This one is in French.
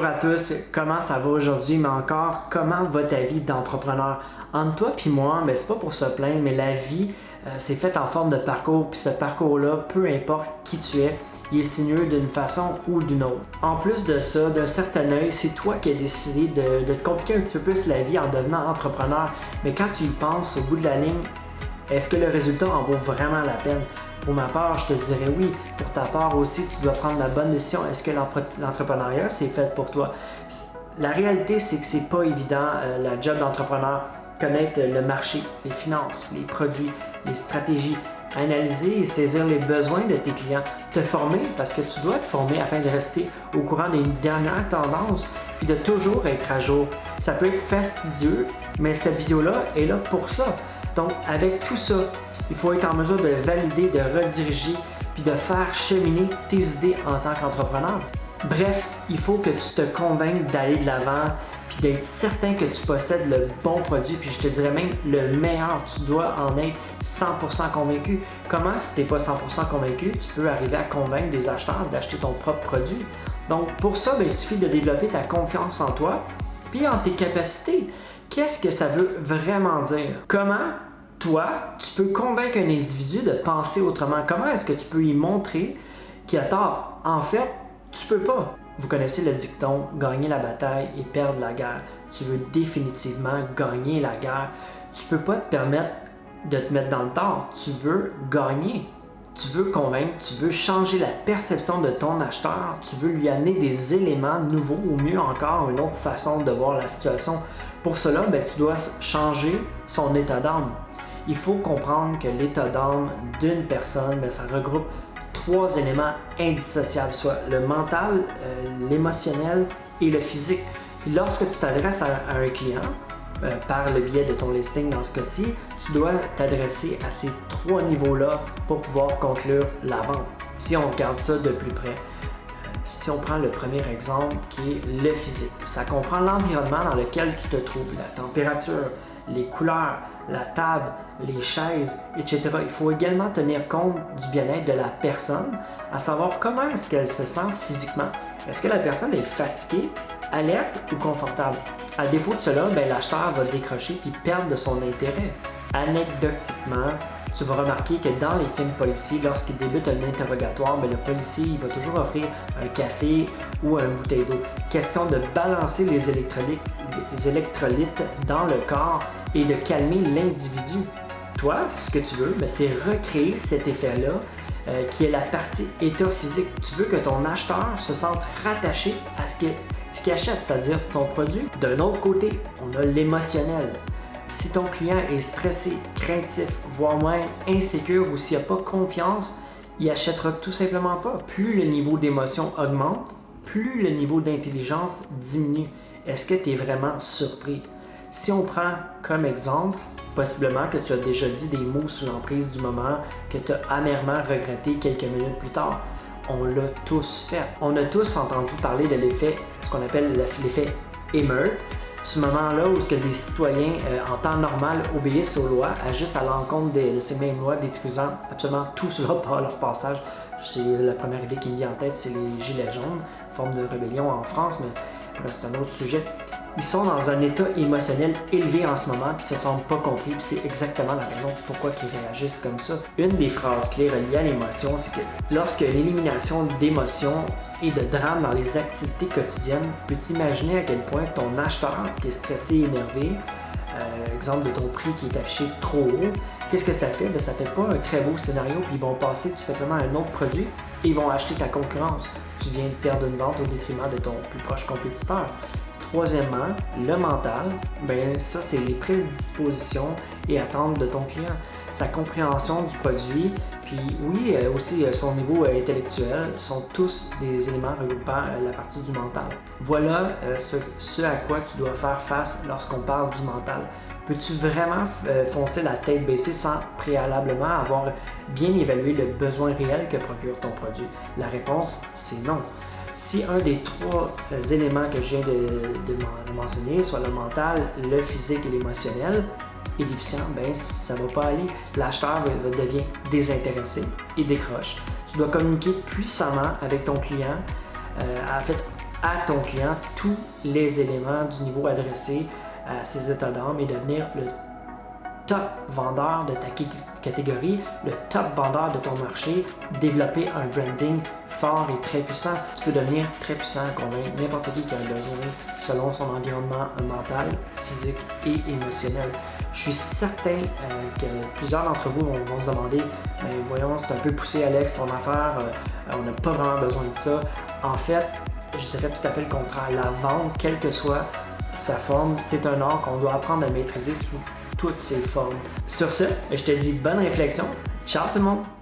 Bonjour à tous, comment ça va aujourd'hui, mais encore, comment va ta vie d'entrepreneur? Entre toi puis moi, ben, c'est pas pour se plaindre, mais la vie, euh, c'est fait en forme de parcours, puis ce parcours-là, peu importe qui tu es, il est sinueux d'une façon ou d'une autre. En plus de ça, d'un certain œil, c'est toi qui as décidé de, de te compliquer un petit peu plus la vie en devenant entrepreneur, mais quand tu y penses, au bout de la ligne, est-ce que le résultat en vaut vraiment la peine? Pour ma part, je te dirais oui. Pour ta part aussi, tu dois prendre la bonne décision. Est-ce que l'entrepreneuriat, c'est fait pour toi? La réalité, c'est que c'est pas évident, euh, la job d'entrepreneur. Connaître le marché, les finances, les produits, les stratégies, analyser et saisir les besoins de tes clients, te former parce que tu dois te former afin de rester au courant des dernières tendances puis de toujours être à jour. Ça peut être fastidieux, mais cette vidéo-là est là pour ça. Donc, avec tout ça, il faut être en mesure de valider, de rediriger, puis de faire cheminer tes idées en tant qu'entrepreneur. Bref, il faut que tu te convainques d'aller de l'avant, puis d'être certain que tu possèdes le bon produit, puis je te dirais même le meilleur. Tu dois en être 100% convaincu. Comment, si tu n'es pas 100% convaincu, tu peux arriver à convaincre des acheteurs d'acheter ton propre produit? Donc, pour ça, ben, il suffit de développer ta confiance en toi, puis en tes capacités. Qu'est-ce que ça veut vraiment dire? Comment toi, tu peux convaincre un individu de penser autrement? Comment est-ce que tu peux y montrer qu'il a tort? En fait, tu peux pas? Vous connaissez le dicton « gagner la bataille et perdre la guerre ». Tu veux définitivement gagner la guerre. Tu peux pas te permettre de te mettre dans le tort. Tu veux gagner. Tu veux convaincre, tu veux changer la perception de ton acheteur, tu veux lui amener des éléments nouveaux ou mieux encore, une autre façon de voir la situation. Pour cela, ben, tu dois changer son état d'âme. Il faut comprendre que l'état d'âme d'une personne, ben, ça regroupe trois éléments indissociables, soit le mental, euh, l'émotionnel et le physique. lorsque tu t'adresses à, un client, euh, par le biais de ton listing dans ce cas-ci, tu dois t'adresser à ces trois niveaux-là pour pouvoir conclure la vente. Si on regarde ça de plus près, euh, si on prend le premier exemple qui est le physique, ça comprend l'environnement dans lequel tu te trouves, la température, les couleurs, la table, les chaises, etc. Il faut également tenir compte du bien-être de la personne, à savoir comment est-ce qu'elle se sent physiquement. Est-ce que la personne est fatiguée, alerte ou confortable? À défaut de cela, ben, l'acheteur va décrocher puis perdre de son intérêt. Anecdotiquement, tu vas remarquer que dans les films policiers, lorsqu'il débute un interrogatoire, ben, le policier il va toujours offrir un café ou une bouteille d'eau. Question de balancer les électrolytes, dans le corps et de calmer l'individu. Toi, ce que tu veux, ben, c'est recréer cet effet-là euh, qui est la partie état physique. Tu veux que ton acheteur se sente rattaché à ce qu'il achète, c'est-à-dire ton produit. D'un autre côté, on a l'émotionnel. Si ton client est stressé, craintif, voire même insécure ou s'il n'a pas confiance, il achètera tout simplement pas. Plus le niveau d'émotion augmente, plus le niveau d'intelligence diminue. Est-ce que tu es vraiment surpris? Si on prend comme exemple, possiblement que tu as déjà dit des mots sous l'emprise du moment que tu as amèrement regretté quelques minutes plus tard. On l'a tous fait. On a tous entendu parler de l'effet, ce qu'on appelle l'effet émeute, ce moment-là où ce que des citoyens euh, en temps normal obéissent aux lois, agissent à l'encontre de, ces mêmes lois, détruisant absolument tout cela par leur passage. C'est la première idée qui me vient en tête, c'est les Gilets jaunes, forme de rébellion en France, mais c'est un autre sujet ils sont dans un état émotionnel élevé en ce moment, puis se sentent pas compris, puis c'est exactement la raison pourquoi ils réagissent comme ça. Une des phrases clés reliées à l'émotion, c'est que lorsque l'élimination d'émotions et de drame dans les activités quotidiennes, peux-tu imaginer à quel point ton acheteur qui est stressé et énervé, euh, exemple de ton prix qui est affiché trop haut, qu'est-ce que ça fait? Ben, ça fait pas un très beau scénario, puis ils vont passer tout simplement à un autre produit et ils vont acheter ta concurrence. Tu viens de perdre une vente au détriment de ton plus proche compétiteur. Troisièmement, le mental, ben ça c'est les prédispositions et attentes de ton client, sa compréhension du produit, puis oui, euh, aussi euh, son niveau euh, intellectuel sont tous des éléments regroupant la partie du mental. Voilà ce, ce à quoi tu dois faire face lorsqu'on parle du mental. Peux-tu vraiment foncer la tête baissée sans préalablement avoir bien évalué le besoin réel que procure ton produit? La réponse, c'est non. Si un des trois euh, éléments que je viens de, mentionner, soit le mental, le physique et l'émotionnel, est déficient, ben ça va pas aller. L'acheteur devenir désintéressé et décroche. Tu dois communiquer puissamment avec ton client, euh, à ton client tous les éléments du niveau adressé à ses états d'âme et devenir le top vendeur de ta catégorie, le top vendeur de ton marché, développer un branding fort et très puissant. Tu peux devenir très puissant, convaincre n'importe qui qui a besoin selon son environnement mental, physique et émotionnel. Je suis certain euh, que plusieurs d'entre vous vont, se demander voyons, c'est un peu poussé Alex, ton affaire, euh, on n'a pas vraiment besoin de ça. En fait, je dirais tout à fait le contraire. La vente, quelle que soit sa forme, c'est un art qu'on doit apprendre à maîtriser sous toutes ses formes. Sur ce, je te dis bonne réflexion. Ciao tout le monde!